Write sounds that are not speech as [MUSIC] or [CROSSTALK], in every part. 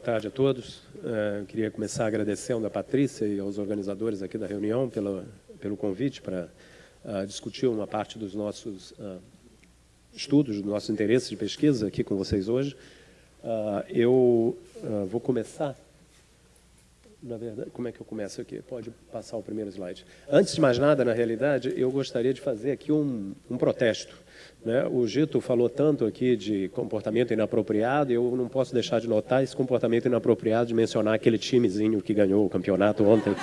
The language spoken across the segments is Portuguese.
boa tarde a todos. Uh, queria começar agradecendo a Patrícia e aos organizadores aqui da reunião pelo, pelo convite para uh, discutir uma parte dos nossos uh, estudos, dos nossos interesses de pesquisa aqui com vocês hoje. eu vou começar na verdade, como é que eu começo aqui? Pode passar o primeiro slide. Antes de mais nada, na realidade, eu gostaria de fazer aqui um, um protesto. Né? O Gito falou tanto aqui de comportamento inapropriado, eu não posso deixar de notar esse comportamento inapropriado de mencionar aquele timezinho que ganhou o campeonato ontem.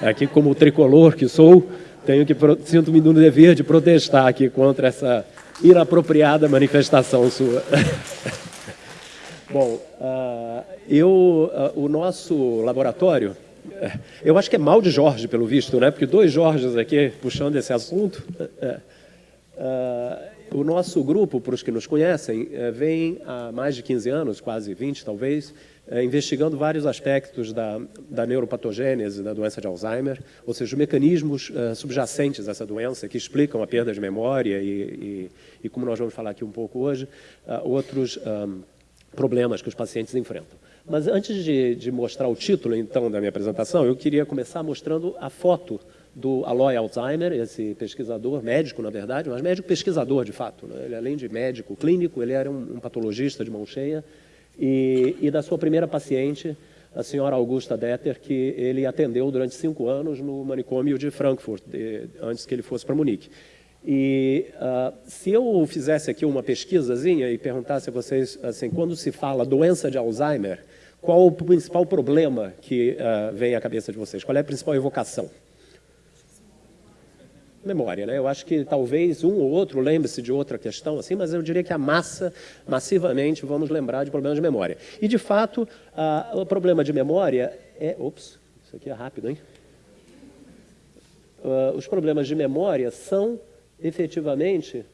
Aqui, como tricolor que sou, tenho que sinto-me no dever de protestar aqui contra essa inapropriada manifestação sua. [LAUGHS] Bom, uh, eu, uh, o nosso laboratório, uh, [LAUGHS] eu acho que é mal de Jorge, pelo visto, né? porque dois Jorges aqui puxando esse assunto. [LAUGHS] o nosso grupo, para os que nos conhecem, vem há mais de 15 anos, quase 20 talvez, investigando vários aspectos da, da neuropatogênese da doença de Alzheimer, ou seja, os mecanismos subjacentes a essa doença que explicam a perda de memória e, e, e como nós vamos falar aqui um pouco hoje, outros problemas que os pacientes enfrentam. Mas antes de, de, mostrar o título, então, da minha apresentação, eu queria começar mostrando a foto do Aloy Alzheimer, esse pesquisador, médico, na verdade, mas médico pesquisador, de fato. Né? Ele, além de médico clínico, ele era um, um patologista de mão cheia, e, e, da sua primeira paciente, a senhora Augusta Detter, que ele atendeu durante cinco anos no manicômio de Frankfurt, de, antes que ele fosse para Munique. E uh, se eu fizesse aqui uma pesquisazinha e perguntasse a vocês, assim, quando se fala doença de Alzheimer, qual o principal problema que uh, vem à cabeça de vocês? Qual é a principal evocação? Memória, né? Eu acho que talvez um ou outro lembre-se de outra questão, assim, mas eu diria que a massa, massivamente, vamos lembrar de problemas de memória. E, de fato, uh, o problema de memória é... Ops, isso aqui é rápido, hein? os problemas de memória são efetivamente,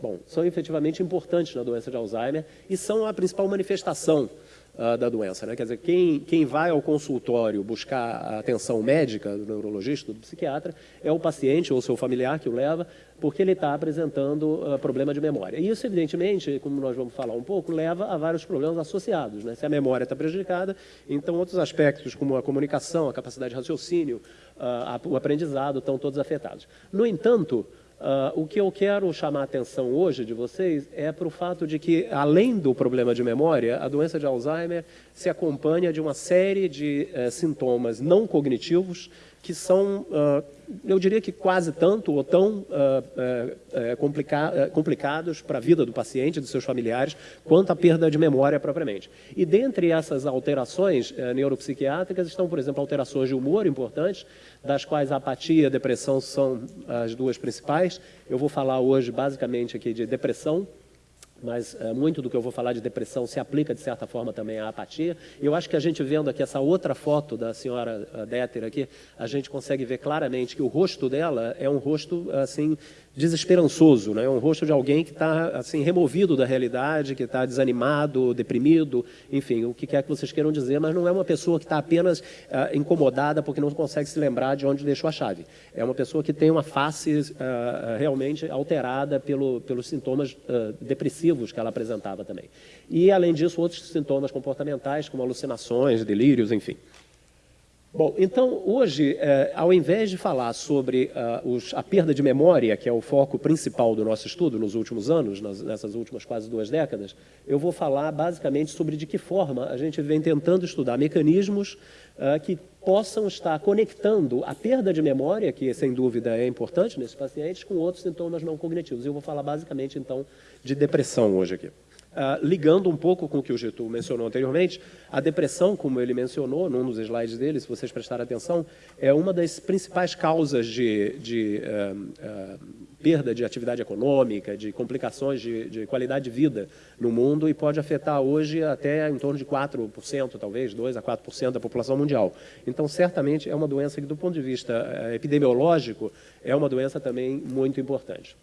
bom, são efetivamente importantes na doença de Alzheimer e são a principal manifestação uh, da doença. Né? Quer dizer, quem, quem vai ao consultório buscar atenção médica do neurologista, do psiquiatra, é o paciente ou seu familiar que o leva, porque ele está apresentando uh, problema de memória. E isso, evidentemente, como nós vamos falar um pouco, leva a vários problemas associados. Né? Se a memória está prejudicada, então outros aspectos, como a comunicação, a capacidade de raciocínio, uh, o aprendizado, estão todos afetados. No entanto, Uh, o que eu quero chamar a atenção hoje de vocês é para o fato de que, além do problema de memória, a doença de Alzheimer se acompanha de uma série de uh, sintomas não cognitivos que são, uh, eu diria que quase tanto ou tão uh, uh, complica complicados para a vida do paciente dos seus familiares, quanto a perda de memória propriamente. E dentre essas alterações neuropsiquiátricas estão, por exemplo, alterações de humor importantes, das quais a apatia e a depressão são as duas principais. Eu vou falar hoje basicamente aqui de depressão, mas é, muito do que eu vou falar de depressão se aplica, de certa forma, também à apatia. E eu acho que a gente vendo aqui essa outra foto da senhora Déter aqui, a gente consegue ver claramente que o rosto dela é um rosto, assim, desesperançoso, né? É um rosto de alguém que está assim removido da realidade, que está desanimado, deprimido, enfim, o que quer que vocês queiram dizer, mas não é uma pessoa que está apenas uh, incomodada porque não consegue se lembrar de onde deixou a chave. É uma pessoa que tem uma face uh, realmente alterada pelo, pelos sintomas uh, depressivos que ela apresentava também. E além disso, outros sintomas comportamentais como alucinações, delírios, enfim. Bom, então hoje, eh, ao invés de falar sobre uh, os, a perda de memória, que é o foco principal do nosso estudo nos últimos anos, nas, nessas últimas quase duas décadas, eu vou falar basicamente sobre de que forma a gente vem tentando estudar mecanismos uh, que possam estar conectando a perda de memória, que sem dúvida é importante nesses pacientes, com outros sintomas não cognitivos. Eu vou falar basicamente então de depressão hoje aqui. Uh, ligando um pouco com o que o Getúlio mencionou anteriormente, a depressão, como ele mencionou num dos slides dele, se vocês prestarem atenção, é uma das principais causas de, de uh, uh, perda de atividade econômica, de complicações de, de, qualidade de vida no mundo e pode afetar hoje até em torno de 4%, talvez 2% a 4% da população mundial. Então, certamente, é uma doença que, do ponto de vista eh, epidemiológico, é uma doença também muito importante.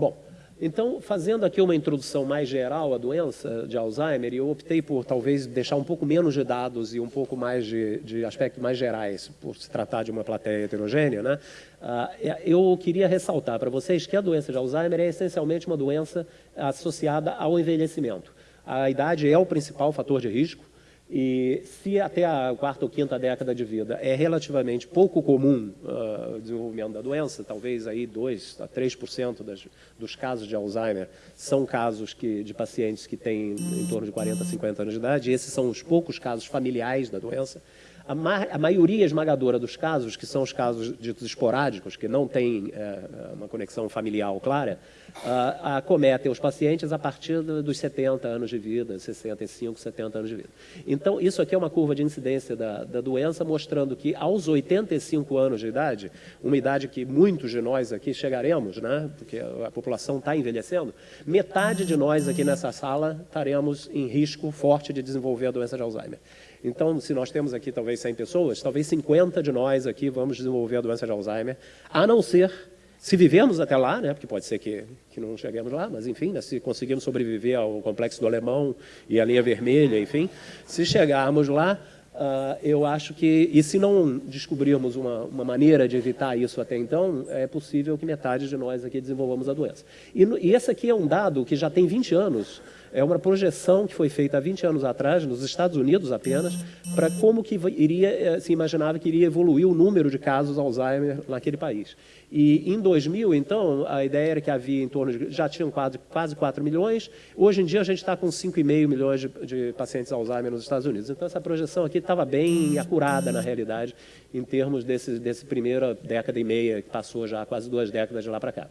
Bom, Então, fazendo aqui uma introdução mais geral à doença de Alzheimer, eu optei por talvez deixar um pouco menos de dados e um pouco mais de, de aspectos mais gerais, por se tratar de uma plateia heterogênea, né? Ah, eu queria ressaltar para vocês que a doença de Alzheimer é essencialmente uma doença associada ao envelhecimento. A idade é o principal fator de risco, e se até a quarta ou quinta década de vida é relativamente pouco comum uh, o desenvolvimento da doença, talvez aí 2 a 3% das, dos casos de Alzheimer são casos que, de pacientes que têm em torno de 40 a 50 anos de idade, esses são os poucos casos familiares da doença. A, ma a, maioria esmagadora dos casos, que são os casos ditos esporádicos, que não têm é, uma conexão familiar clara, uh, acometem os pacientes a partir dos 70 anos de vida, 65, 70 anos de vida. Então, isso aqui é uma curva de incidência da, da doença, mostrando que aos 85 anos de idade, uma idade que muitos de nós aqui chegaremos, né, porque a população está envelhecendo, metade de nós aqui nessa sala estaremos em risco forte de desenvolver a doença de Alzheimer. Então, se nós temos aqui talvez 100 pessoas, talvez 50 de nós aqui vamos desenvolver a doença de Alzheimer, a não ser, se vivemos até lá, né, porque pode ser que, que não cheguemos lá, mas enfim, né, se conseguirmos sobreviver ao complexo do alemão e à linha vermelha, enfim, se chegarmos lá, Uh, eu acho que, e se não descobrirmos uma, uma, maneira de evitar isso até então, é possível que metade de nós aqui desenvolvamos a doença. E, e esse aqui é um dado que já tem 20 anos, é uma projeção que foi feita há 20 anos atrás, nos Estados Unidos apenas, para como que iria, eh, se imaginava que iria evoluir o número de casos Alzheimer naquele país. E em 2000, então, a ideia era que havia em torno de, já tinham quase, quase 4 milhões, hoje em dia a gente está com 5,5 milhões de, de pacientes Alzheimer nos Estados Unidos. Então essa projeção aqui estava bem acurada na realidade, em termos desse, desse primeira década e meia, que passou já quase duas décadas de lá para cá.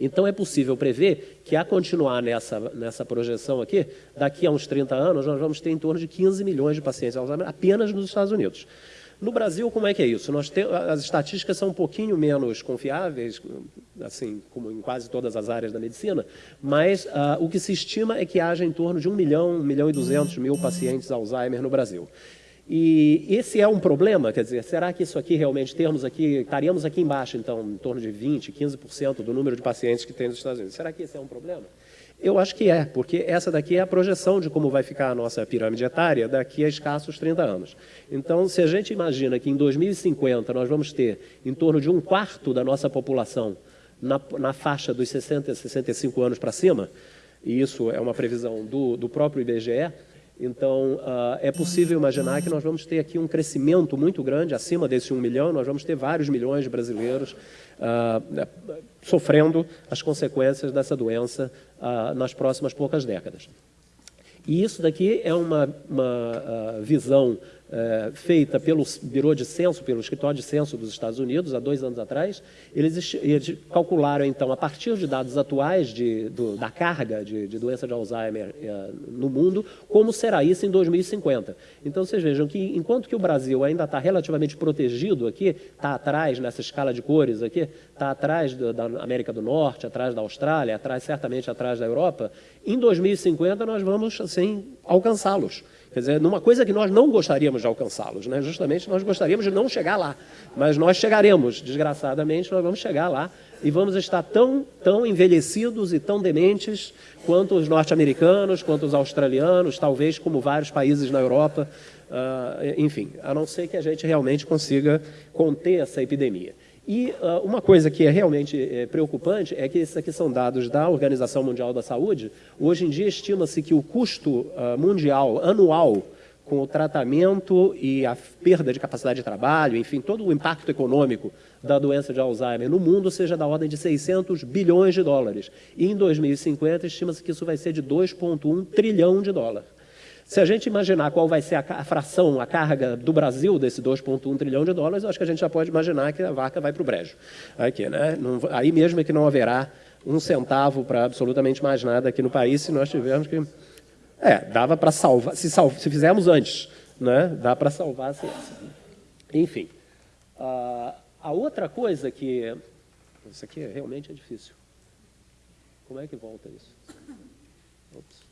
Então é possível prever que, a continuar nessa, nessa projeção aqui, daqui a uns 30 anos, nós vamos ter em torno de 15 milhões de pacientes Alzheimer apenas nos Estados Unidos. No Brasil, como é que é isso? Nós tem, as estatísticas são um pouquinho menos confiáveis, assim como em quase todas as áreas da medicina, mas uh, o que se estima é que haja em torno de 1 milhão, 1 milhão e 200 mil pacientes Alzheimer no Brasil. E esse é um problema, quer dizer, será que isso aqui realmente temos aqui, estaríamos aqui embaixo, então, em torno de 20%, 15% do número de pacientes que tem nos Estados Unidos. Será que esse é um problema? Eu acho que é, porque essa daqui é a projeção de como vai ficar a nossa pirâmide etária daqui a escassos 30 anos. Então, se a gente imagina que em 2050 nós vamos ter em torno de um quarto da nossa população na, na faixa dos 60 a 65 anos para cima, e isso é uma previsão do, do próprio IBGE, então, uh, é possível imaginar que nós vamos ter aqui um crescimento muito grande, acima desse 1 milhão, nós vamos ter vários milhões de brasileiros uh, sofrendo as consequências dessa doença uh, nas próximas poucas décadas. E isso daqui é uma, uma visão é, feita pelo Biro de Censo, pelo Escritório de Censo dos Estados Unidos, há dois anos atrás, eles, eles calcularam, então, a partir de dados atuais de, do, da carga de, de, doença de Alzheimer é, no mundo, como será isso em 2050. Então, vocês vejam que, enquanto que o Brasil ainda está relativamente protegido aqui, está atrás, nessa escala de cores aqui, está atrás do, da América do Norte, atrás da Austrália, atrás, certamente atrás da Europa, em 2050 nós vamos, assim, alcançá-los. Quer dizer, numa coisa que nós não gostaríamos de alcançá-los, né? justamente nós gostaríamos de não chegar lá, mas nós chegaremos, desgraçadamente, nós vamos chegar lá e vamos estar tão, tão envelhecidos e tão dementes quanto os norte-americanos, quanto os australianos, talvez como vários países na Europa, uh, enfim, a não ser que a gente realmente consiga conter essa epidemia. E uh, uma coisa que é realmente é, preocupante é que esses aqui são dados da Organização Mundial da Saúde. Hoje em dia estima-se que o custo uh, mundial anual com o tratamento e a perda de capacidade de trabalho, enfim, todo o impacto econômico da doença de Alzheimer no mundo seja da ordem de 600 bilhões de dólares. E em 2050 estima-se que isso vai ser de 2,1 trilhão de dólares. Se a gente imaginar qual vai ser a, fração, a carga do Brasil desse 2,1 trilhão de dólares, eu acho que a gente já pode imaginar que a vaca vai para o brejo. Aqui, né? Não, aí mesmo é que não haverá um centavo para absolutamente mais nada aqui no país se nós tivermos que... É, dava para salvar, se, se fizermos antes, né? dá para salvar a ciência. Enfim, uh, a outra coisa que... Isso aqui realmente é difícil. Como é que volta isso? Ops.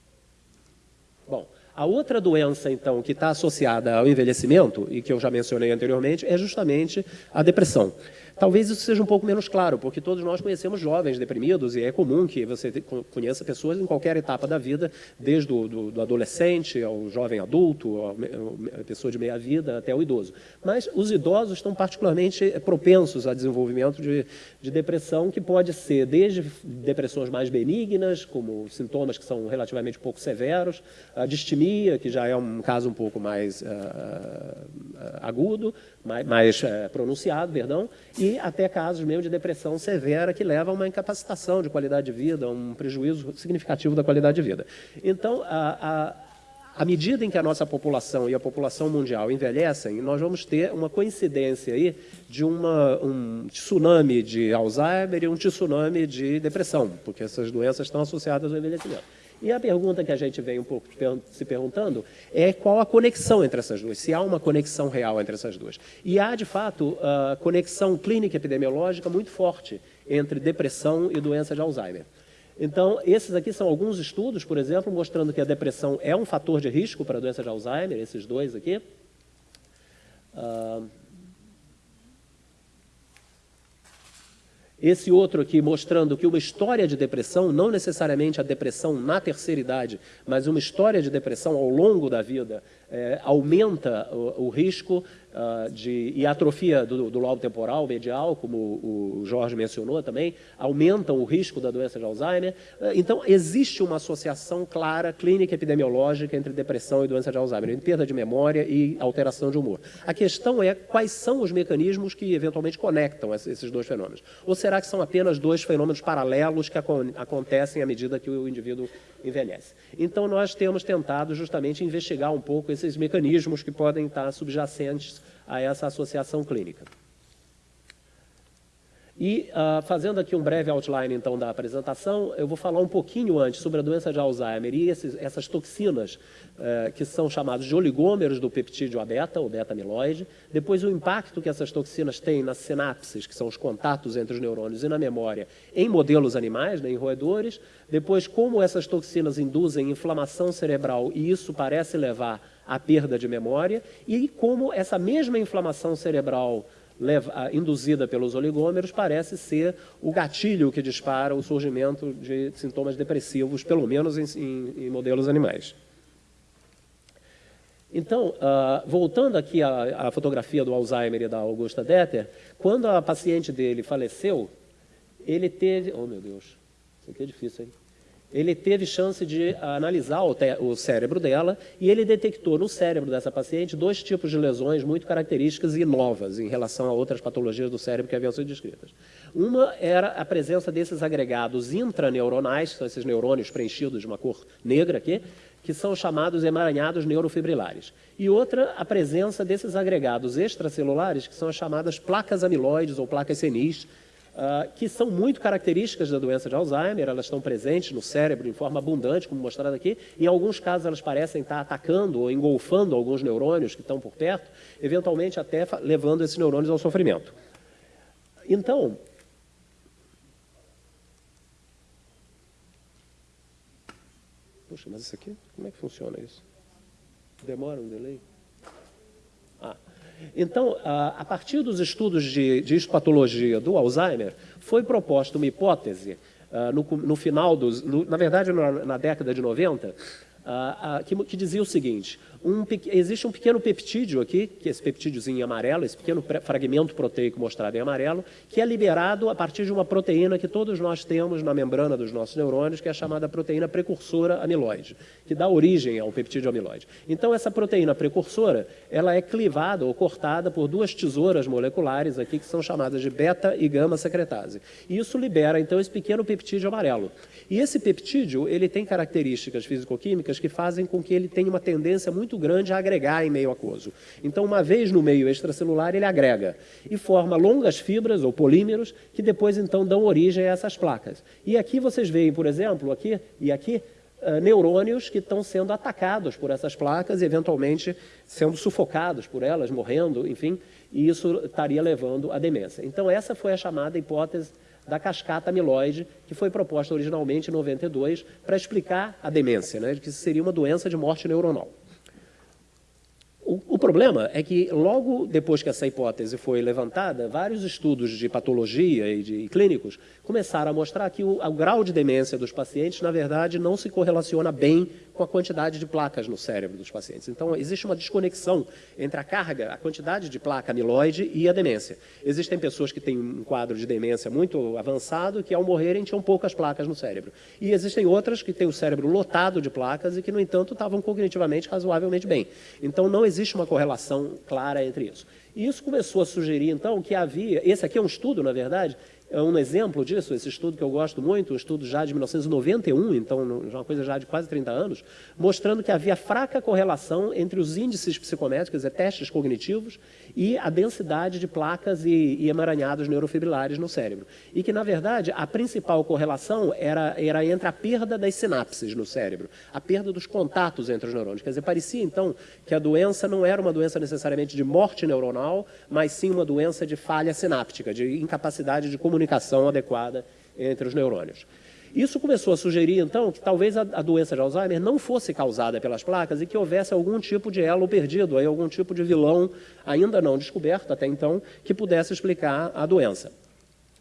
Bom, A outra doença, então, que está associada ao envelhecimento, e que eu já mencionei anteriormente, é justamente a depressão. Talvez isso seja um pouco menos claro, porque todos nós conhecemos jovens deprimidos e é comum que você conheça pessoas em qualquer etapa da vida, desde o do, do adolescente ao jovem adulto, a pessoa de meia vida até o idoso. Mas os idosos estão particularmente propensos a desenvolvimento de, de depressão, que pode ser desde depressões mais benignas, como sintomas que são relativamente pouco severos, a distimia, que já é um caso um pouco mais uh, agudo, mais, mais uh, pronunciado, perdão, e até casos mesmo de depressão severa que leva a uma incapacitação de qualidade de vida, um prejuízo significativo da qualidade de vida. Então, a, a à medida em que a nossa população e a população mundial envelhecem, nós vamos ter uma coincidência aí de uma, um tsunami de Alzheimer e um tsunami de depressão, porque essas doenças estão associadas ao envelhecimento. E a pergunta que a gente vem um pouco se perguntando é qual a conexão entre essas duas, se há uma conexão real entre essas duas. E há, de fato, a conexão clínica epidemiológica muito forte entre depressão e doença de Alzheimer. Então, esses aqui são alguns estudos, por exemplo, mostrando que a depressão é um fator de risco para a doença de Alzheimer, esses dois aqui. Uh, Esse outro aqui mostrando que uma história de depressão, não necessariamente a depressão na terceira idade, mas uma história de depressão ao longo da vida, é, aumenta o, o risco uh, de, e atrofia do, do lobo temporal medial, como o, Jorge mencionou também, aumentam o risco da doença de Alzheimer. Uh, então, existe uma associação clara, clínica epidemiológica, entre depressão e doença de Alzheimer, entre perda de memória e alteração de humor. A questão é quais são os mecanismos que eventualmente conectam esses dois fenômenos. Ou será que são apenas dois fenômenos paralelos que acontecem à medida que o indivíduo envelhece? Então, nós temos tentado justamente investigar um pouco esses mecanismos que podem estar subjacentes a essa associação clínica. E, uh, fazendo aqui um breve outline, então, da apresentação, eu vou falar um pouquinho antes sobre a doença de Alzheimer e esses, essas toxinas uh, que são chamadas de oligômeros do peptídeo beta, ou beta-amiloide, depois o impacto que essas toxinas têm nas sinapses, que são os contatos entre os neurônios, e na memória, em modelos animais, né, em roedores, depois como essas toxinas induzem inflamação cerebral e isso parece levar à perda de memória, e como essa mesma inflamação cerebral induzida pelos oligômeros parece ser o gatilho que dispara o surgimento de sintomas depressivos, pelo menos em, em, em modelos animais. Então, uh, voltando aqui à, à, fotografia do Alzheimer e da Augusta Detter, quando a paciente dele faleceu, ele teve... Oh, meu Deus, isso aqui é difícil, hein? Ele teve chance de analisar o, o, cérebro dela e ele detectou no cérebro dessa paciente dois tipos de lesões muito características e novas em relação a outras patologias do cérebro que haviam sido descritas. Uma era a presença desses agregados intraneuronais, que são esses neurônios preenchidos de uma cor negra aqui, que são chamados emaranhados neurofibrilares. E outra, a presença desses agregados extracelulares, que são as chamadas placas amiloides ou placas senis, uh, que são muito características da doença de Alzheimer, elas estão presentes no cérebro em forma abundante, como mostrado aqui. Em alguns casos, elas parecem estar atacando ou engolfando alguns neurônios que estão por perto, eventualmente até levando esses neurônios ao sofrimento. Então, Puxa, mas isso aqui, como é que funciona isso? Demora um delay? Ah, então, a partir dos estudos de, de histopatologia do Alzheimer, foi proposta uma hipótese, uh, no, no, final dos... No, na verdade, na, na, década de 90, uh, uh, que, que, dizia o seguinte, um, existe um pequeno peptídeo aqui, que é esse peptídiozinho em amarelo, esse pequeno fragmento proteico mostrado em amarelo, que é liberado a partir de uma proteína que todos nós temos na membrana dos nossos neurônios, que é chamada proteína precursora amiloide, que dá origem ao peptídeo amiloide. Então, essa proteína precursora, ela é clivada ou cortada por duas tesouras moleculares aqui, que são chamadas de beta e gama secretase. E isso libera, então, esse pequeno peptídeo amarelo. E esse peptídeo, ele tem características físico-químicas que fazem com que ele tenha uma tendência muito muito grande a agregar em meio aquoso. Então, uma vez no meio extracelular, ele agrega e forma longas fibras ou polímeros que depois, então, dão origem a essas placas. E aqui vocês veem, por exemplo, aqui e aqui, Uh, neurônios que estão sendo atacados por essas placas e eventualmente sendo sufocados por elas, morrendo, enfim, e isso estaria levando à demência. Então essa foi a chamada hipótese da cascata amiloide, que foi proposta originalmente em 92 para explicar a demência, né, que seria uma doença de morte neuronal. O, o, problema é que, logo depois que essa hipótese foi levantada, vários estudos de patologia e de clínicos começaram a mostrar que o, o grau de demência dos pacientes, na verdade, não se correlaciona bem com a quantidade de placas no cérebro dos pacientes. Então, existe uma desconexão entre a carga, a quantidade de placa amiloide e a demência. Existem pessoas que têm um quadro de demência muito avançado que, ao morrerem, tinham poucas placas no cérebro. E existem outras que têm o cérebro lotado de placas e que, no entanto, estavam cognitivamente razoavelmente bem. Então, não existe uma correlação clara entre isso. E isso começou a sugerir, então, que havia... Esse aqui é um estudo, na verdade, um exemplo disso, esse estudo que eu gosto muito, um estudo já de 1991, então uma coisa já de quase 30 anos, mostrando que havia fraca correlação entre os índices psicométricos, dizer, testes cognitivos, e a densidade de placas e, e emaranhados neurofibrilares no cérebro. E que, na verdade, a principal correlação era, era entre a perda das sinapses no cérebro, a perda dos contatos entre os neurônios. Quer dizer, parecia, então, que a doença não era uma doença necessariamente de morte neuronal, mas sim uma doença de falha sináptica, de incapacidade de comunicação adequada entre os neurônios. Isso começou a sugerir, então, que talvez a, a, doença de Alzheimer não fosse causada pelas placas e que houvesse algum tipo de elo perdido, aí, algum tipo de vilão ainda não descoberto até então, que pudesse explicar a doença.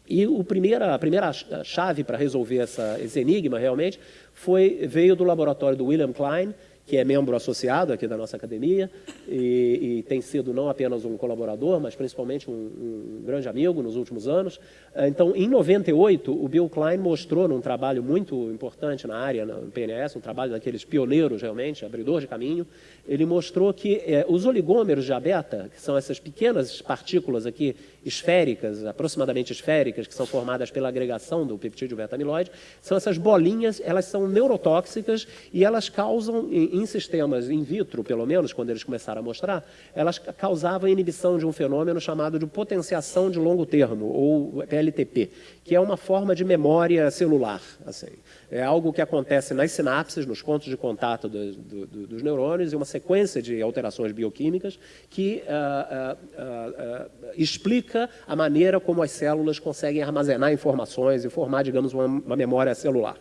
E o primeira, a primeira chave para resolver essa, esse enigma, realmente, foi, veio do laboratório do William Klein, que é membro associado aqui da nossa academia e, e tem sido não apenas um colaborador, mas principalmente um, um, grande amigo nos últimos anos. Então, em 98, o Bill Klein mostrou num trabalho muito importante na área, no PNS, um trabalho daqueles pioneiros realmente, abridor de caminho, ele mostrou que é, os oligômeros de beta, que são essas pequenas partículas aqui esféricas, aproximadamente esféricas, que são formadas pela agregação do peptídeo beta-amiloide, são essas bolinhas, elas são neurotóxicas e elas causam, em, em sistemas in vitro, pelo menos, quando eles começaram a mostrar, elas causavam inibição de um fenômeno chamado de potenciação de longo termo, ou PLTP, que é uma forma de memória celular. Assim. É algo que acontece nas sinapses, nos pontos de contato do, do, dos neurônios, e uma sequência de alterações bioquímicas que uh, uh, uh, explica a maneira como as células conseguem armazenar informações e formar, digamos, uma, uma memória celular.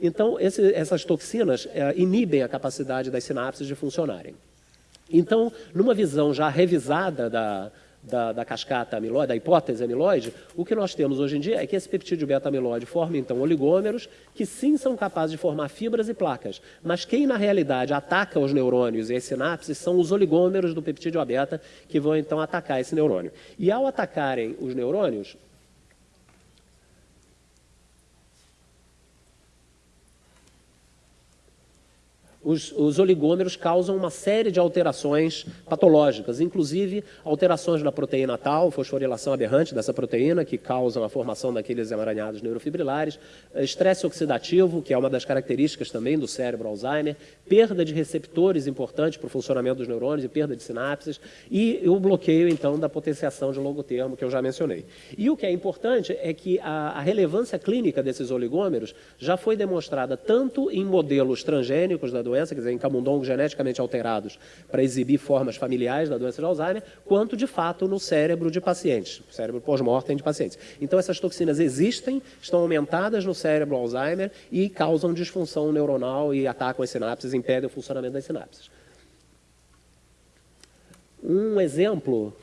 Então, esse, essas toxinas inibem a capacidade das sinapses de funcionarem. Então, numa visão já revisada da, da, da, cascata amiloide, da hipótese amiloide, o que nós temos hoje em dia é que esse peptídeo beta-amiloide forma, então, oligômeros que sim são capazes de formar fibras e placas, mas quem, na realidade, ataca os neurônios e as sinapses são os oligômeros do peptídeo beta que vão, então, atacar esse neurônio. E, ao atacarem os neurônios, os, os, oligômeros causam uma série de alterações patológicas, inclusive alterações na proteína tal, fosforilação aberrante dessa proteína, que causam a formação daqueles emaranhados neurofibrilares, estresse oxidativo, que é uma das características também do cérebro Alzheimer, perda de receptores importante para o funcionamento dos neurônios e perda de sinapses, e o bloqueio, então, da potenciação de longo termo, que eu já mencionei. E o que é importante é que a, a relevância clínica desses oligômeros já foi demonstrada tanto em modelos transgênicos da doença, doença, quer dizer, em camundongos geneticamente alterados para exibir formas familiares da doença de Alzheimer, quanto de fato no cérebro de pacientes, cérebro pós-mortem de pacientes. Então essas toxinas existem, estão aumentadas no cérebro Alzheimer e causam disfunção neuronal e atacam as sinapses, impedem o funcionamento das sinapses. Um exemplo,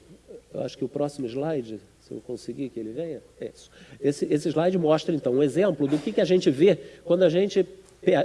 eu acho que o próximo slide, se eu conseguir que ele venha, é isso. Esse, esse slide mostra, então, um exemplo do que, que a gente vê quando a gente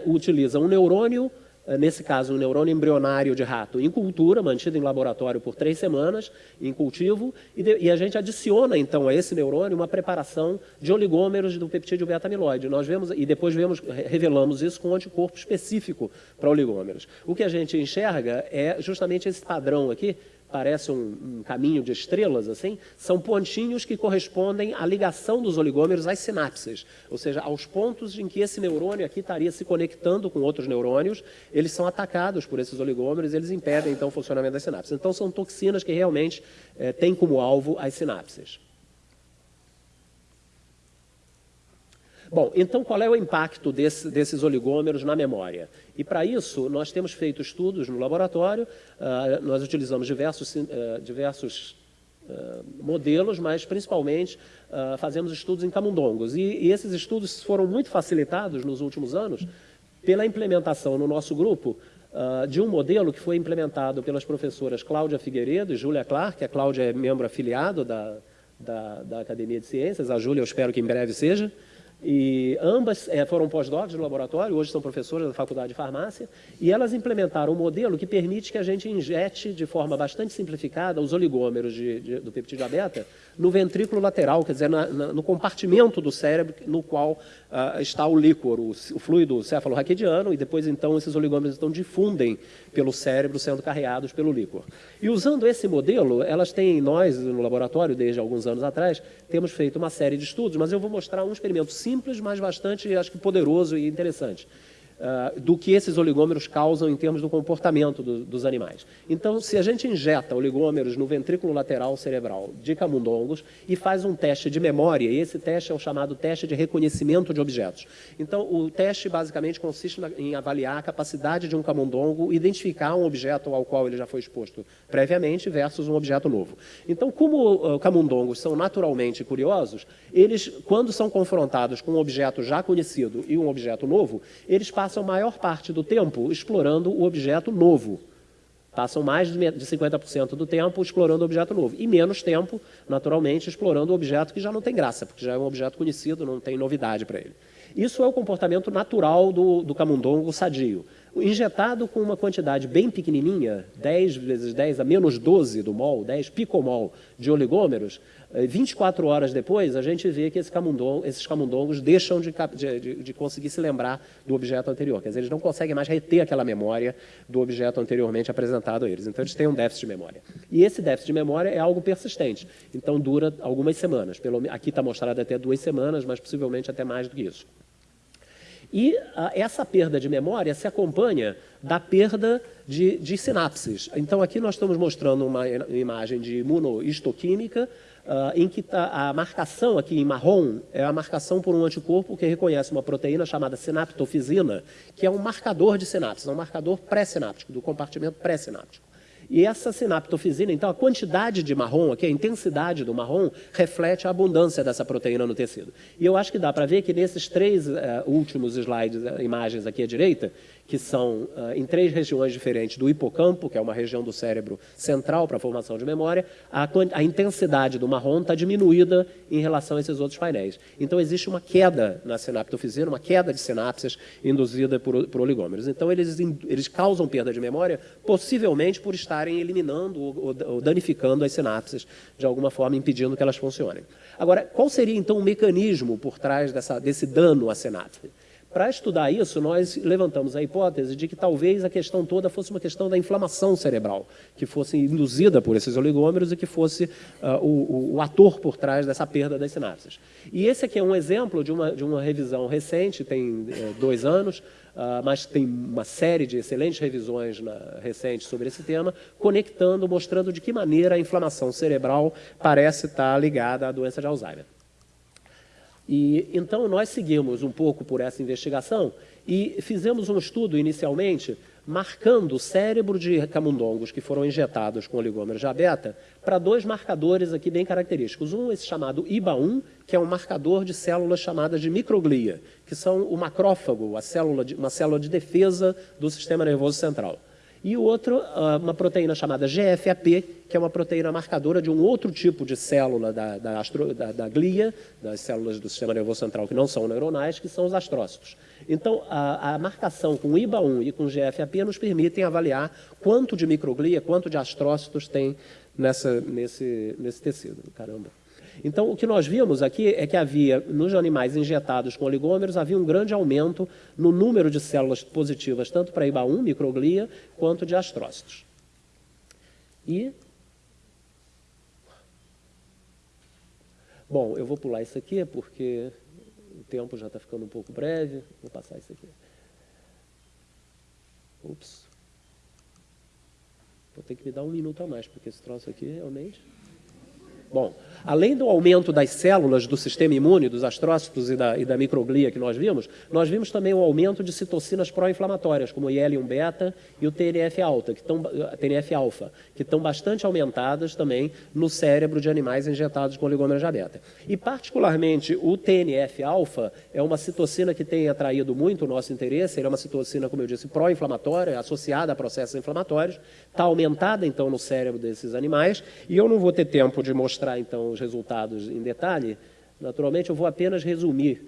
utiliza um neurônio nesse caso, um neurônio embrionário de rato em cultura, mantido em laboratório por três semanas, em cultivo, e, de, e a gente adiciona, então, a esse neurônio uma preparação de oligômeros do peptídeo beta-amiloide. Nós vemos, e depois vemos, revelamos isso com um anticorpo específico para oligômeros. O que a gente enxerga é justamente esse padrão aqui, parece um, um, caminho de estrelas, assim, são pontinhos que correspondem à ligação dos oligômeros às sinapses, ou seja, aos pontos em que esse neurônio aqui estaria se conectando com outros neurônios, eles são atacados por esses oligômeros, eles impedem, então, o funcionamento das sinapses. Então, são toxinas que realmente é, têm como alvo as sinapses. Bom, então qual é o impacto desse, desses oligômeros na memória? E para isso, nós temos feito estudos no laboratório, uh, nós utilizamos diversos, uh, diversos uh, modelos, mas principalmente uh, fazemos estudos em camundongos. E, e, esses estudos foram muito facilitados nos últimos anos pela implementação no nosso grupo uh, de um modelo que foi implementado pelas professoras Cláudia Figueiredo e Júlia Clark, a Cláudia é membro afiliado da, da, da Academia de Ciências, a Júlia eu espero que em breve seja, e ambas é, foram pós-docs no laboratório, hoje são professoras da Faculdade de Farmácia, e elas implementaram um modelo que permite que a gente injete de forma bastante simplificada os oligômeros de, de, do peptídeo beta no ventrículo lateral, quer dizer, na, na, no compartimento do cérebro no qual uh, está o líquor, o, o fluido cefalorraquidiano, e depois então esses oligômeros então difundem pelo cérebro sendo carreados pelo líquor. E usando esse modelo, elas têm, nós no laboratório, desde alguns anos atrás, temos feito uma série de estudos, mas eu vou mostrar um experimento simples, mas bastante, acho que poderoso e interessante uh, do que esses oligômeros causam em termos do comportamento do, dos animais. Então, se a gente injeta oligômeros no ventrículo lateral cerebral de camundongos e faz um teste de memória, e esse teste é o chamado teste de reconhecimento de objetos. Então, o teste basicamente consiste na, em avaliar a capacidade de um camundongo identificar um objeto ao qual ele já foi exposto previamente versus um objeto novo. Então, como uh, camundongos são naturalmente curiosos, eles, quando são confrontados com um objeto já conhecido e um objeto novo, eles passam passam a maior parte do tempo explorando o objeto novo. Passam mais de 50% do tempo explorando o objeto novo. E menos tempo, naturalmente, explorando o objeto que já não tem graça, porque já é um objeto conhecido, não tem novidade para ele. Isso é o comportamento natural do, do camundongo sadio. Injetado com uma quantidade bem pequenininha, 10 vezes 10 a menos 12 do mol, 10 picomol de oligômeros, 24 eh, horas depois, a gente vê que esse esses camundongos deixam de, de, de, conseguir se lembrar do objeto anterior. Quer dizer, eles não conseguem mais reter aquela memória do objeto anteriormente apresentado a eles. Então, eles têm um déficit de memória. E esse déficit de memória é algo persistente. Então, dura algumas semanas. Pelo, aqui está mostrado até duas semanas, mas possivelmente até mais do que isso. E a, essa perda de memória se acompanha da perda de, de sinapses. Então, aqui nós estamos mostrando uma imagem de imunohistoquímica, uh, em que tá, a marcação aqui em marrom é a marcação por um anticorpo que reconhece uma proteína chamada sinaptofisina, que é um marcador de sinapses, é um marcador pré-sináptico, do compartimento pré-sináptico. E essa sinaptofisina, então, a quantidade de marrom, aqui, a intensidade do marrom, reflete a abundância dessa proteína no tecido. E eu acho que dá para ver que nesses três uh, últimos slides, uh, imagens aqui à direita, que são uh, em três regiões diferentes do hipocampo, que é uma região do cérebro central para a formação de memória, a, a intensidade do marrom está diminuída em relação a esses outros painéis. Então, existe uma queda na sinaptofisina, uma queda de sinapses induzida por, por oligômeros. Então, eles, eles causam perda de memória, possivelmente por estarem eliminando ou, ou danificando as sinapses, de alguma forma impedindo que elas funcionem. Agora, qual seria, então, o mecanismo por trás dessa, desse dano à sinapse? Para estudar isso, nós levantamos a hipótese de que talvez a questão toda fosse uma questão da inflamação cerebral, que fosse induzida por esses oligômeros e que fosse uh, o, o, ator por trás dessa perda das sinapses. E esse aqui é um exemplo de uma, de uma revisão recente, tem é, dois anos, uh, mas tem uma série de excelentes revisões recentes sobre esse tema, conectando, mostrando de que maneira a inflamação cerebral parece estar ligada à doença de Alzheimer. E, então, nós seguimos um pouco por essa investigação e fizemos um estudo inicialmente marcando o cérebro de camundongos que foram injetados com oligômeros de beta para dois marcadores aqui bem característicos. Um, esse chamado IBA1, que é um marcador de células chamadas de microglia, que são o macrófago, a célula de, uma célula de defesa do sistema nervoso central. E o outro, ah, uma proteína chamada GFAP, que é uma proteína marcadora de um outro tipo de célula da, da, astro, da, da glia, das células do sistema nervoso central que não são neuronais, que são os astrócitos. Então, a, a marcação com IBA1 e com GFAP nos permitem avaliar quanto de microglia, quanto de astrócitos tem nessa, nesse, nesse tecido. Caramba. Então, o que nós vimos aqui é que havia, nos animais injetados com oligômeros, havia um grande aumento no número de células positivas, tanto para IBA1, microglia, quanto de astrócitos. E... Bom, eu vou pular isso aqui, porque o tempo já está ficando um pouco breve. Vou passar isso aqui. Ups. Vou ter que me dar um minuto a mais, porque esse troço aqui realmente... Bom, Além do aumento das células do sistema imune, dos astrócitos e da, e da microglia que nós vimos, nós vimos também o aumento de citocinas pró-inflamatórias, como o IL-1-beta e o TNF-alfa, que estão TNF-alfa, que estão bastante aumentadas também no cérebro de animais injetados com oligômeros beta. E particularmente o TNF-alfa é uma citocina que tem atraído muito o nosso interesse, ele é uma citocina, como eu disse, pró-inflamatória, associada a processos inflamatórios, está aumentada então no cérebro desses animais, e eu não vou ter tempo de mostrar então os resultados em detalhe, naturalmente eu vou apenas resumir,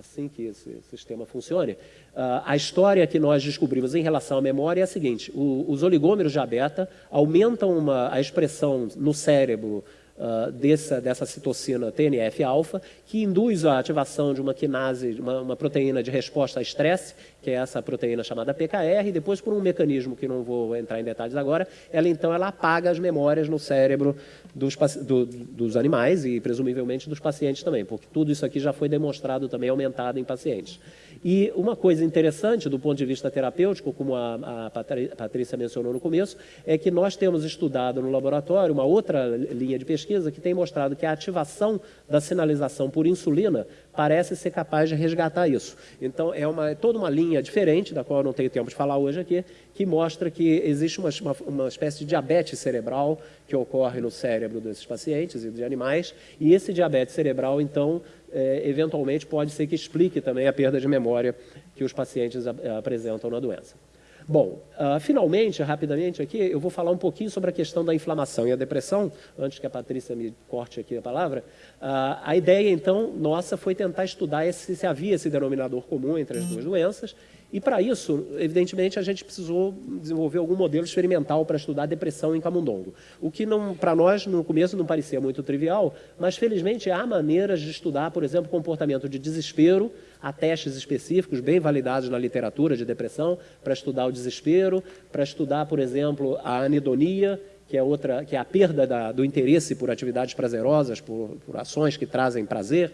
assim que esse sistema funcione, uh, a história que nós descobrimos em relação à memória é a seguinte, os oligômeros de beta aumentam uma, a expressão no cérebro uh, dessa, dessa citocina TNF-alfa, que induz a ativação de uma quinase, uma, uma proteína de resposta a estresse, que é essa proteína chamada PKR, e depois por um mecanismo que não vou entrar em detalhes agora, ela então ela apaga as memórias no cérebro dos, do, dos animais e presumivelmente dos pacientes também, porque tudo isso aqui já foi demonstrado também aumentado em pacientes. E uma coisa interessante do ponto de vista terapêutico, como a, a Patrícia mencionou no começo, é que nós temos estudado no laboratório uma outra linha de pesquisa que tem mostrado que a ativação da sinalização por insulina parece ser capaz de resgatar isso. Então, é uma, é toda uma linha diferente, da qual eu não tenho tempo de falar hoje aqui, que mostra que existe uma, uma, uma espécie de diabetes cerebral que ocorre no cérebro desses pacientes e de animais, e esse diabetes cerebral, então, é, eventualmente pode ser que explique também a perda de memória que os pacientes apresentam na doença. Bom, uh, finalmente, rapidamente aqui, eu vou falar um pouquinho sobre a questão da inflamação e a depressão, antes que a Patrícia me corte aqui a palavra. Uh, a ideia, então, nossa foi tentar estudar esse, se havia esse denominador comum entre as duas doenças e para isso, evidentemente, a gente precisou desenvolver algum modelo experimental para estudar depressão em camundongo. O que para nós no começo não parecia muito trivial, mas felizmente há maneiras de estudar, por exemplo, comportamento de desespero, há testes específicos bem validados na literatura de depressão para estudar o desespero, para estudar, por exemplo, a anidonia, que é outra, que é a perda da, do interesse por atividades prazerosas, por, por ações que trazem prazer.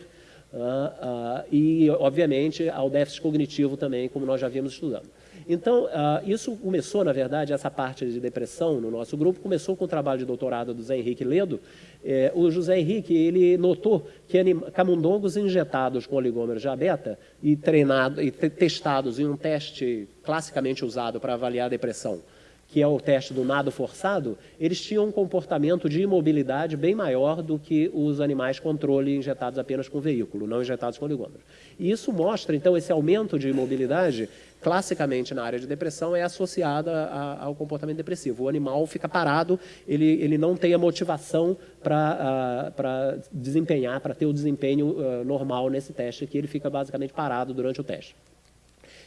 Uh, uh, e, obviamente, ao déficit cognitivo também, como nós já vimos estudando. Então, uh, isso começou, na verdade, essa parte de depressão no nosso grupo, começou com o trabalho de doutorado do Zé Henrique Ledo. Eh, o José Henrique, ele notou que camundongos injetados com oligômeros de beta e, treinado, e testados em um teste classicamente usado para avaliar a depressão, que é o teste do nado forçado, eles tinham um comportamento de imobilidade bem maior do que os animais controle injetados apenas com veículo, não injetados com oligômeros. E isso mostra, então, esse aumento de imobilidade, classicamente na área de depressão, é associada a, ao comportamento depressivo. O animal fica parado, ele, ele não tem a motivação para uh, desempenhar, para ter o desempenho uh, normal nesse teste, que ele fica basicamente parado durante o teste.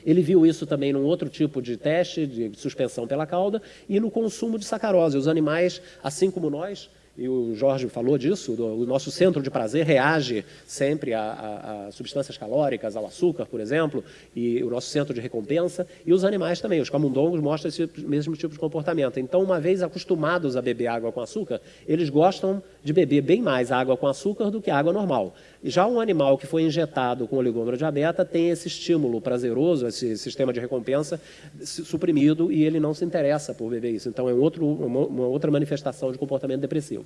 Ele viu isso também num outro tipo de teste, de suspensão pela cauda, e no consumo de sacarose. Os animais, assim como nós, e o Jorge falou disso, o nosso centro de prazer reage sempre a, a, a, substâncias calóricas, ao açúcar, por exemplo, e o nosso centro de recompensa, e os animais também, os camundongos mostram esse mesmo tipo de comportamento. Então, uma vez acostumados a beber água com açúcar, eles gostam de beber bem mais água com açúcar do que água normal. Já um animal que foi injetado com oligômero diabeta tem esse estímulo prazeroso, esse sistema de recompensa suprimido e ele não se interessa por beber isso. Então é um outro, uma, uma outra manifestação de comportamento depressivo.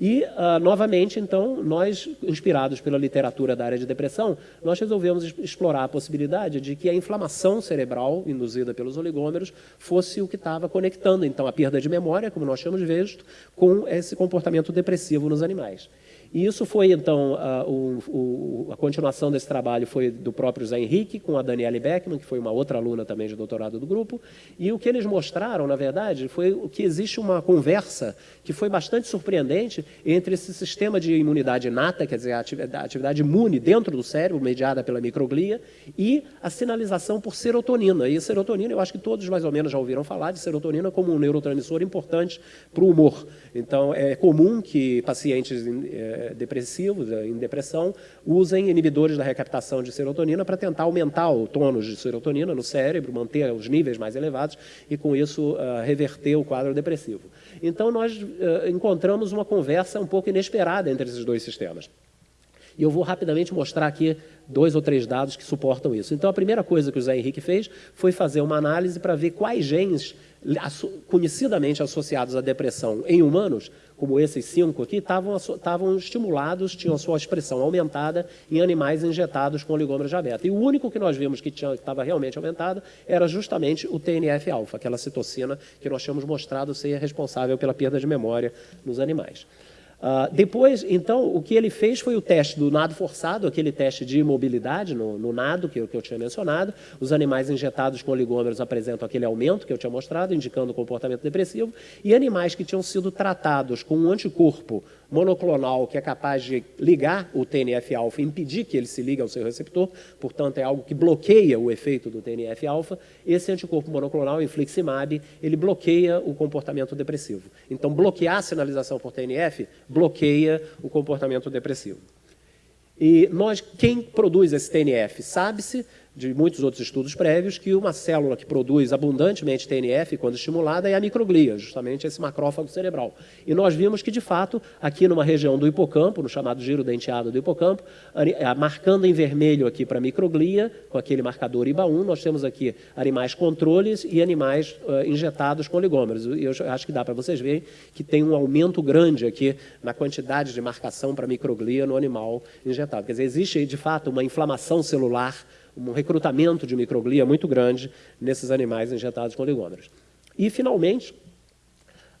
E, uh, novamente, então, nós, inspirados pela literatura da área de depressão, nós resolvemos explorar a possibilidade de que a inflamação cerebral induzida pelos oligômeros fosse o que estava conectando, então, a perda de memória, como nós tínhamos visto, com esse comportamento depressivo nos animais. E isso foi, então, a, o, a continuação desse trabalho foi do próprio Zé Henrique, com a Daniele Beckman, que foi uma outra aluna também de doutorado do grupo, e o que eles mostraram, na verdade, foi que existe uma conversa que foi bastante surpreendente entre esse sistema de imunidade inata, quer dizer, a atividade imune dentro do cérebro, mediada pela microglia, e a sinalização por serotonina. E a serotonina, eu acho que todos mais ou menos já ouviram falar de serotonina como um neurotransmissor importante para o humor. Então, é comum que pacientes é, depressivos, é, em depressão, usem inibidores da recaptação de serotonina para tentar aumentar o tônus de serotonina no cérebro, manter os níveis mais elevados e, com isso, uh, reverter o quadro depressivo. Então, nós encontramos uma conversa um pouco inesperada entre esses dois sistemas. E eu vou rapidamente mostrar aqui dois ou três dados que suportam isso. Então, a primeira coisa que o Zé Henrique fez foi fazer uma análise para ver quais genes conhecidamente associados à depressão em humanos, como esses cinco aqui, estavam, estimulados, tinham sua expressão aumentada em animais injetados com oligômeros de beta. E o único que nós vimos que estava realmente aumentado era justamente o TNF-alfa, aquela citocina que nós tínhamos mostrado ser responsável pela perda de memória nos animais. Uh, depois, então, o que ele fez foi o teste do nado forçado, aquele teste de imobilidade no, no nado que eu, que eu, tinha mencionado. Os animais injetados com oligômeros apresentam aquele aumento que eu tinha mostrado, indicando comportamento depressivo. E animais que tinham sido tratados com um anticorpo monoclonal que é capaz de ligar o TNF-alfa, impedir que ele se ligue ao seu receptor, portanto é algo que bloqueia o efeito do TNF-alfa, esse anticorpo monoclonal, infliximab, ele bloqueia o comportamento depressivo. Então, bloquear a sinalização por TNF bloqueia o comportamento depressivo. E nós, quem produz esse TNF? Sabe-se, de muitos outros estudos prévios que uma célula que produz abundantemente TNF quando estimulada é a microglia, justamente esse macrófago cerebral. E nós vimos que, de fato, aqui numa região do hipocampo, no chamado giro denteado do hipocampo, marcando em vermelho aqui para microglia, com aquele marcador IBA1, nós temos aqui animais controles e animais uh, injetados com oligômeros. E eu acho que dá para vocês verem que tem um aumento grande aqui na quantidade de marcação para microglia no animal injetado. Quer dizer, existe, de fato, uma inflamação celular um recrutamento de microglia muito grande nesses animais injetados com oligômeros. E, finalmente,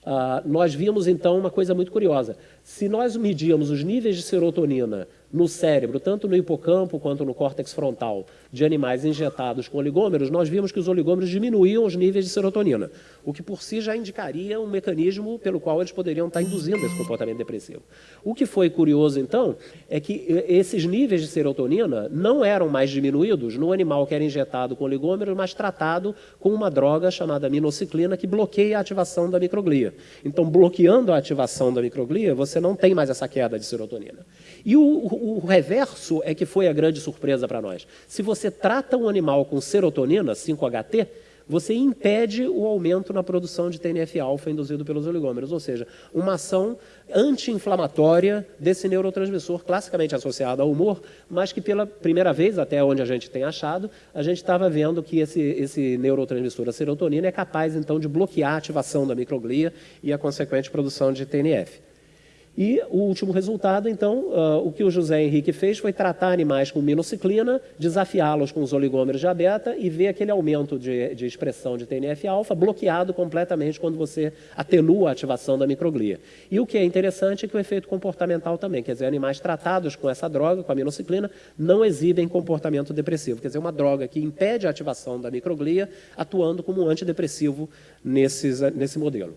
uh, nós vimos, então, uma coisa muito curiosa. Se nós medíamos os níveis de serotonina no cérebro, tanto no hipocampo quanto no córtex frontal, de animais injetados com oligômeros, nós vimos que os oligômeros diminuíam os níveis de serotonina, o que por si já indicaria um mecanismo pelo qual eles poderiam estar induzindo esse comportamento depressivo. O que foi curioso, então, é que esses níveis de serotonina não eram mais diminuídos no animal que era injetado com oligômeros, mas tratado com uma droga chamada minociclina que bloqueia a ativação da microglia. Então, bloqueando a ativação da microglia, você não tem mais essa queda de serotonina. E o, o, reverso é que foi a grande surpresa para nós. Se você trata um animal com serotonina, 5-HT, você impede o aumento na produção de TNF-alfa induzido pelos oligômeros, ou seja, uma ação anti-inflamatória desse neurotransmissor classicamente associado ao humor, mas que pela primeira vez, até onde a gente tem achado, a gente estava vendo que esse, esse neurotransmissor, a serotonina, é capaz então de bloquear a ativação da microglia e a consequente produção de TNF. E o último resultado, então, uh, o que o José Henrique fez foi tratar animais com minociclina, desafiá-los com os oligômeros de beta e ver aquele aumento de, de expressão de TNF-alfa bloqueado completamente quando você atenua a ativação da microglia. E o que é interessante é que o efeito comportamental também, quer dizer, animais tratados com essa droga, com a minociclina, não exibem comportamento depressivo. Quer dizer, uma droga que impede a ativação da microglia atuando como um antidepressivo nesses, nesse modelo.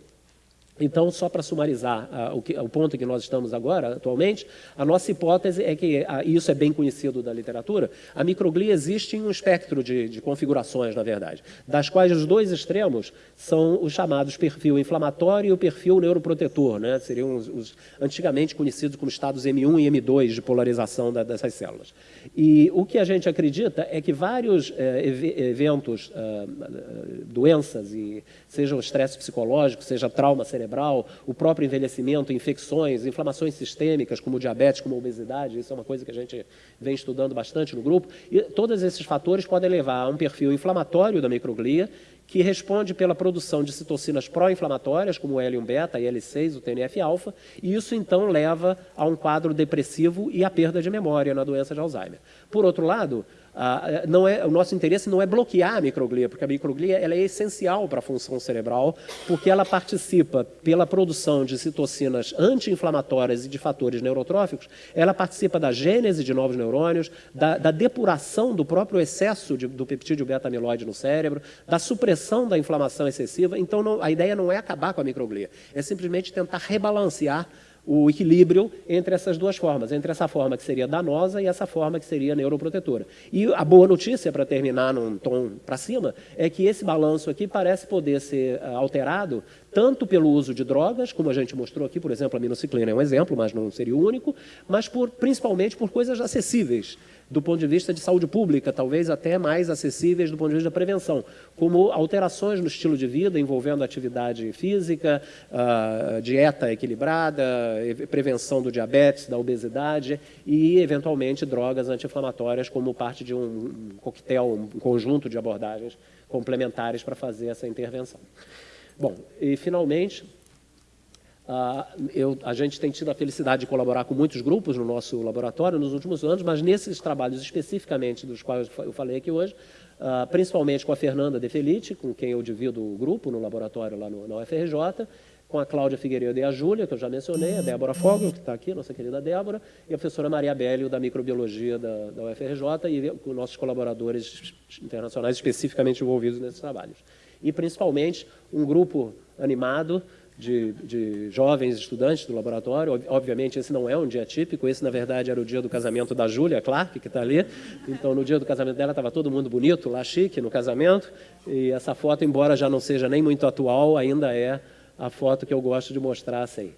Então, só para sumarizar uh, o, que, o, ponto que nós estamos agora, atualmente, a nossa hipótese é que, uh, e isso é bem conhecido da literatura, a microglia existe em um espectro de, de, configurações, na verdade, das quais os dois extremos são os chamados perfil inflamatório e o perfil neuroprotetor, né? seriam os, os antigamente conhecidos como estados M1 e M2 de polarização da, dessas células. E o que a gente acredita é que vários eh, eventos, uh, doenças, e, seja o estresse psicológico, seja trauma cerebral, o próprio envelhecimento, infecções, inflamações sistêmicas, como diabetes, como obesidade, isso é uma coisa que a gente vem estudando bastante no grupo, e todos esses fatores podem levar a um perfil inflamatório da microglia, que responde pela produção de citocinas pró-inflamatórias, como o L1-beta, IL-6, o TNF-alfa, e isso então leva a um quadro depressivo e a perda de memória na doença de Alzheimer. Por outro lado, não é, o nosso interesse não é bloquear a microglia, porque a microglia ela é essencial para a função cerebral, porque ela participa pela produção de citocinas anti-inflamatórias e de fatores neurotróficos, ela participa da gênese de novos neurônios, da, da depuração do próprio excesso de, do peptídeo beta-amiloide no cérebro, da supressão da inflamação excessiva. Então, não, a ideia não é acabar com a microglia, é simplesmente tentar rebalancear o equilíbrio entre essas duas formas, entre essa forma que seria danosa e essa forma que seria neuroprotetora. E a boa notícia, para terminar num tom para cima, é que esse balanço aqui parece poder ser uh, alterado tanto pelo uso de drogas, como a gente mostrou aqui, por exemplo, a minociclina é um exemplo, mas não seria o único, mas por, principalmente por coisas acessíveis do ponto de vista de saúde pública, talvez até mais acessíveis do ponto de vista da prevenção, como alterações no estilo de vida envolvendo atividade física, uh, dieta equilibrada, prevenção do diabetes, da obesidade e, eventualmente, drogas anti-inflamatórias como parte de um coquetel, um conjunto de abordagens complementares para fazer essa intervenção. Bom, e finalmente, Uh, eu, a gente tem tido a felicidade de colaborar com muitos grupos no nosso laboratório nos últimos anos, mas nesses trabalhos especificamente dos quais eu falei aqui hoje, uh, principalmente com a Fernanda De Felice, com quem eu divido o grupo no laboratório lá no, na UFRJ, com a Cláudia Figueiredo e a Júlia, que eu já mencionei, a Débora Fogel, que está aqui, nossa querida Débora, e a professora Maria Bélio, da Microbiologia da, da UFRJ, e com nossos colaboradores internacionais especificamente envolvidos nesses trabalhos. E, principalmente, um grupo animado de, de, jovens estudantes do laboratório. Obviamente, esse não é um dia típico, esse, na verdade, era o dia do casamento da Júlia Clark, que está ali. Então, no dia do casamento dela, estava todo mundo bonito, lá chique, no casamento. E essa foto, embora já não seja nem muito atual, ainda é a foto que eu gosto de mostrar assim.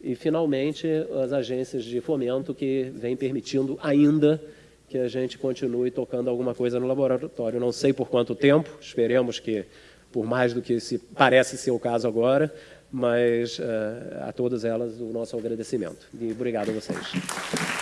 E, finalmente, as agências de fomento que vêm permitindo ainda que a gente continue tocando alguma coisa no laboratório. Não sei por quanto tempo, esperemos que por mais do que se parece ser o caso agora, mas uh, a todas elas o nosso agradecimento. E obrigado a vocês.